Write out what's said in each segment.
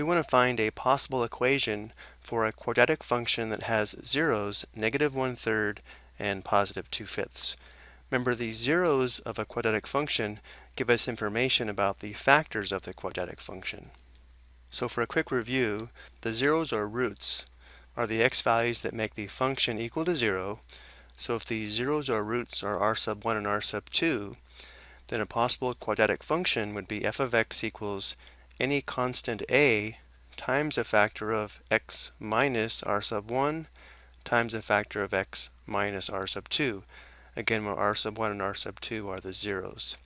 We want to find a possible equation for a quadratic function that has zeros, negative one-third, and positive two-fifths. Remember, the zeros of a quadratic function give us information about the factors of the quadratic function. So for a quick review, the zeros or roots are the x values that make the function equal to zero. So if the zeros or roots are r sub 1 and r sub 2, then a possible quadratic function would be f of x equals any constant a times a factor of x minus r sub 1 times a factor of x minus r sub 2. Again, where r sub 1 and r sub 2 are the zeros.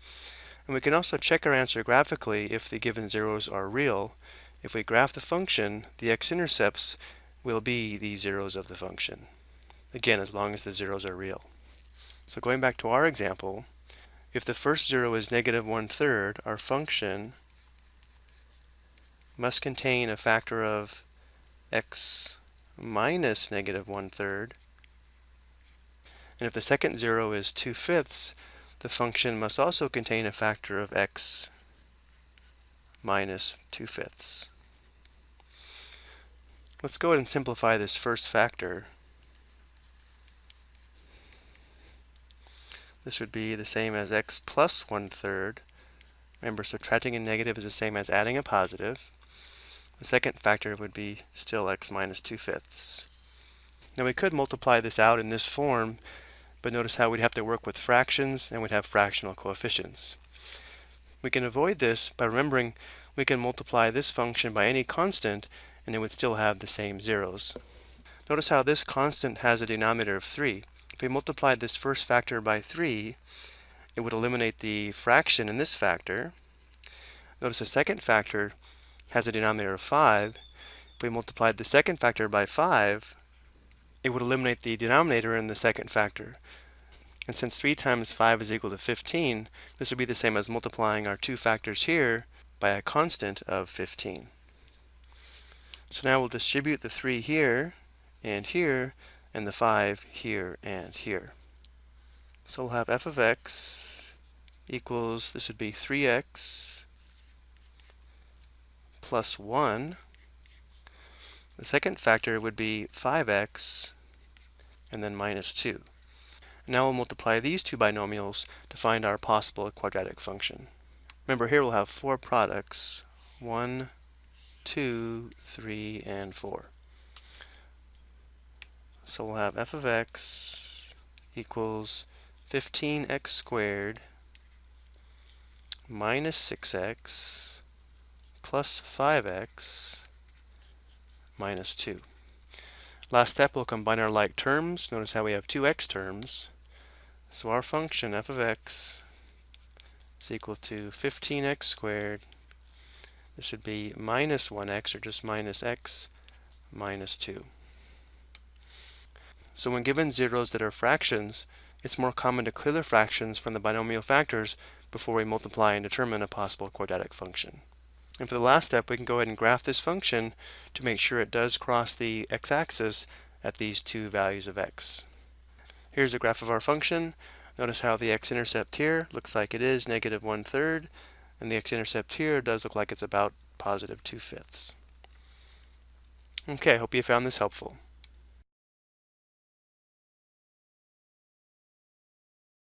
And we can also check our answer graphically if the given zeros are real. If we graph the function, the x-intercepts will be the zeros of the function. Again, as long as the zeros are real. So going back to our example, if the first zero is negative one-third, our function must contain a factor of x minus negative one-third. And if the second zero is two-fifths, the function must also contain a factor of x minus two-fifths. Let's go ahead and simplify this first factor. This would be the same as x plus one-third. Remember, subtracting a negative is the same as adding a positive. The second factor would be still x minus two-fifths. Now we could multiply this out in this form, but notice how we'd have to work with fractions and we'd have fractional coefficients. We can avoid this by remembering we can multiply this function by any constant and it would still have the same zeros. Notice how this constant has a denominator of 3. If we multiplied this first factor by 3, it would eliminate the fraction in this factor. Notice the second factor has a denominator of 5. If we multiplied the second factor by 5, it would eliminate the denominator in the second factor. And since 3 times 5 is equal to 15, this would be the same as multiplying our two factors here by a constant of 15. So now we'll distribute the 3 here and here and the 5 here and here. So we'll have f of x equals, this would be 3x plus 1. The second factor would be 5x and then minus 2. Now we'll multiply these two binomials to find our possible quadratic function. Remember here we'll have four products, 1, 2, 3, and 4. So we'll have f of x equals 15x squared minus 6x plus 5x minus 2. Last step, we'll combine our like terms. Notice how we have two x terms. So our function f of x is equal to 15x squared. This should be minus 1x, or just minus x minus 2. So when given zeros that are fractions, it's more common to clear the fractions from the binomial factors before we multiply and determine a possible quadratic function. And for the last step, we can go ahead and graph this function to make sure it does cross the x-axis at these two values of x. Here's a graph of our function. Notice how the x-intercept here looks like it is negative one-third, and the x-intercept here does look like it's about positive two-fifths. Okay, I hope you found this helpful.